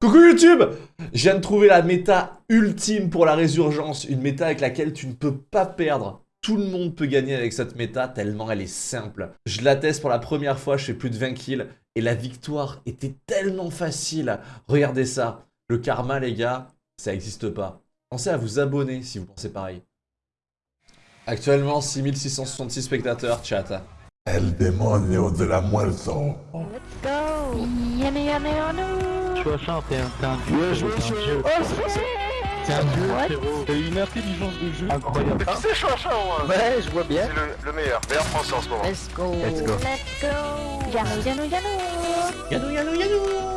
Coucou YouTube Je viens de trouver la méta ultime pour la résurgence, une méta avec laquelle tu ne peux pas perdre. Tout le monde peut gagner avec cette méta tellement elle est simple. Je la teste pour la première fois, je fais plus de 20 kills et la victoire était tellement facile. Regardez ça, le karma les gars, ça n'existe pas. Pensez à vous abonner si vous pensez pareil. Actuellement 6666 spectateurs, chat. El demonio de la muerto. Let's go Tu vois, Charles, t'es un, t'es un dieu. je t'es un dieu. T'es un dieu, frérot. T'as une intelligence de jeu incroyable. C'est Chouachin, moi Ouais, je vois bien. C'est le, le meilleur, meilleur français en ce moment. Let's go Let's go. Let's go Yanou yanou yanou Yanou yanou yanou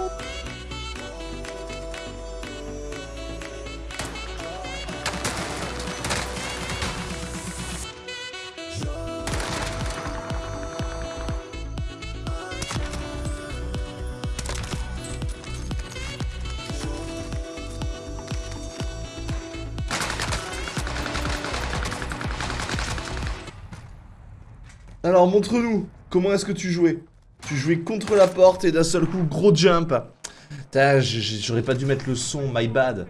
Alors montre-nous, comment est-ce que tu jouais? Tu jouais contre la porte et d'un seul coup, gros jump. J'aurais pas dû mettre le son, my bad.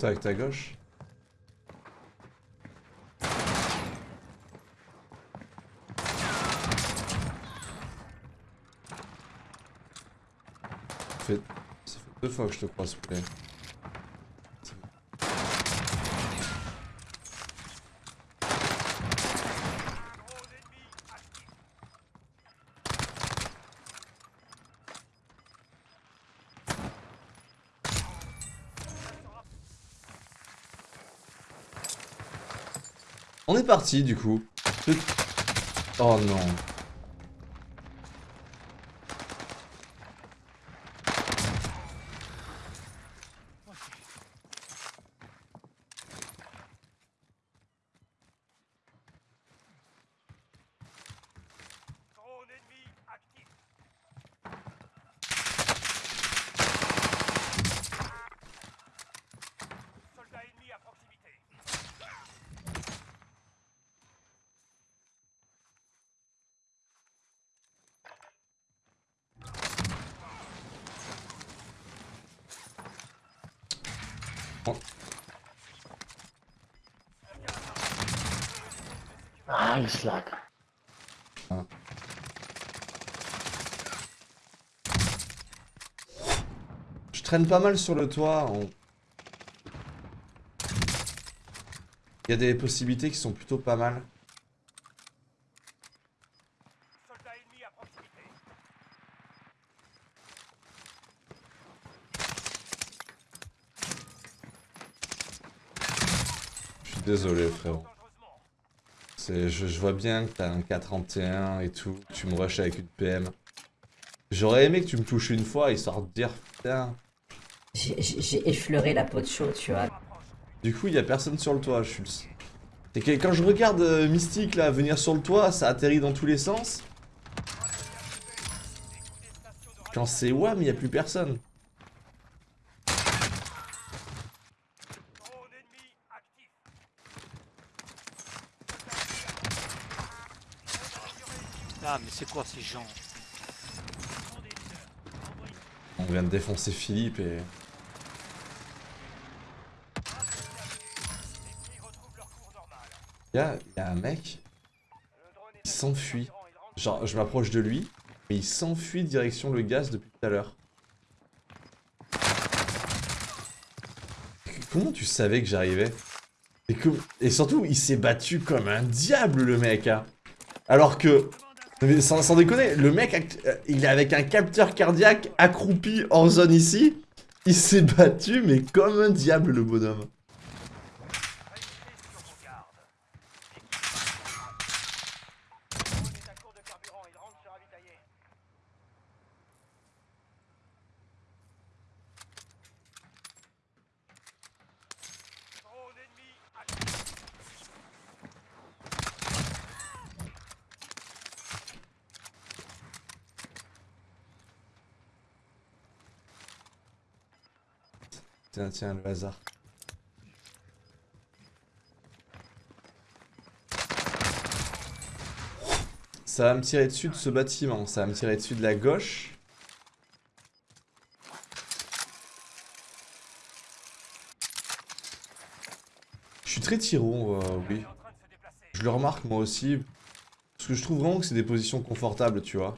Contact à gauche. Ça fait... deux fois que je te croise, s'il On est parti du coup. Oh non. Ah, il slack. Je traîne pas mal sur le toit. on- Il y a des possibilités qui sont plutôt pas mal. Désolé frérot. C'est, je, je vois bien que t'as un K31 et tout, tu me rushes avec une PM. J'aurais aimé que tu me touches une fois histoire de dire putain. J'ai- effleuré la peau de chaud, tu vois. Du coup, il y a personne sur le toit, Schulz. C'est que quand je regarde euh, Mystique là venir sur le toit, ça atterrit dans tous les sens. Quand c'est WAM, il n'y a plus personne. Ah mais c'est quoi ces gens On vient de défoncer Philippe et... Il un mec, il s'enfuit. Genre, je m'approche de lui, mais il s'enfuit direction le gaz depuis tout à l'heure. Comment tu savais que j'arrivais? Et surtout, il s'est battu comme un diable, le mec. hein. Alors que... Sans, sans déconner, le mec, euh, il est avec un capteur cardiaque accroupi en zone ici. Il s'est battu, mais comme un diable, le bonhomme. Tiens, tiens, le hasard. Ça va me tirer dessus de ce bâtiment, ça va me tirer dessus de la gauche. Je suis très tiro, euh, oui. Je le remarque moi aussi. Parce que je trouve vraiment que c'est des positions confortables, tu vois.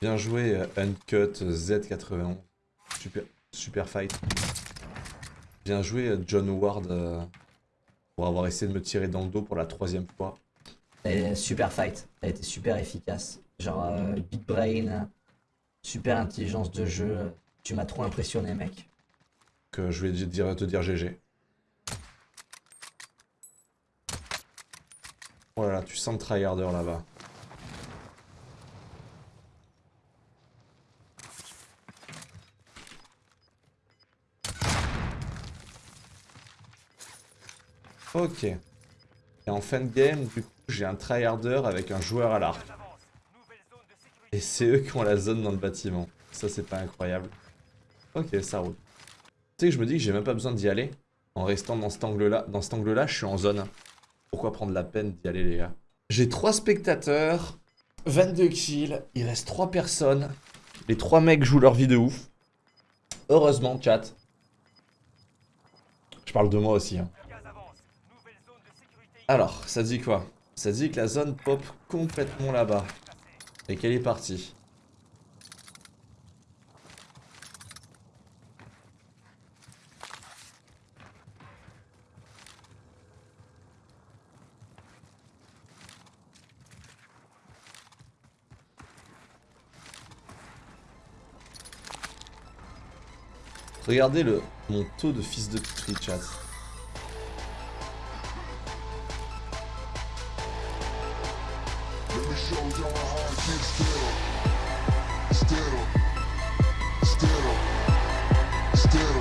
Bien joué, euh, Uncut Z91. Super, super fight. Bien joué, euh, John Howard, euh, pour avoir essayé de me tirer dans le dos pour la troisième fois. Et super fight. Elle était super efficace. Genre, euh, big brain, super intelligence de jeu. Tu m'as trop impressionné, mec. Que je vais te dire, te dire GG. Oh là là, tu sens le tryharder là-bas. Ok. Et en fin de game, du coup, j'ai un tryharder avec un joueur à l'arc. Et c'est eux qui ont la zone dans le bâtiment. Ça, c'est pas incroyable. Ok, ça roule. Tu sais que je me dis que j'ai même pas besoin d'y aller. En restant dans cet angle-là, dans cet angle-là, je suis en zone. Pourquoi prendre la peine d'y aller, les gars? J'ai 3 spectateurs, 22 kills, il reste 3 personnes. Les 3 mecs jouent leur vie de ouf. Heureusement, chat. Je parle de moi aussi. Hein. Alors, ça dit quoi? Ça dit que la zone pop complètement là-bas. Et qu'elle est partie. Regardez le mon taux de fils de pute, chat. show your heart, how keep still Still Still Still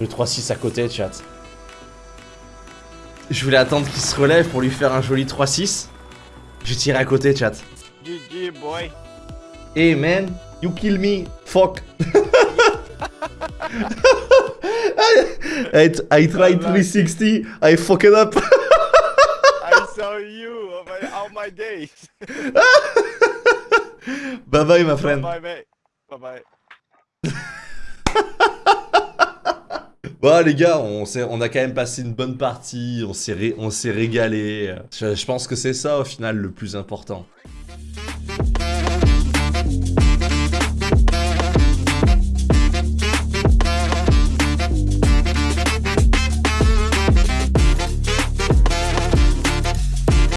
Le 3-6 à côté, chat. Je voulais attendre qu'il se relève pour lui faire un joli 3-6. J'ai tiré à côté, chat. GG, boy. Hey man, you kill me, fuck. I, I tried 360, I fucked up. I saw you all my, all my days. bye bye, my friend. Bye, mate. Bye bye. Bon les gars, on, on a quand même passé une bonne partie, on s'est ré, régalé. Je pense que c'est ça au final le plus important.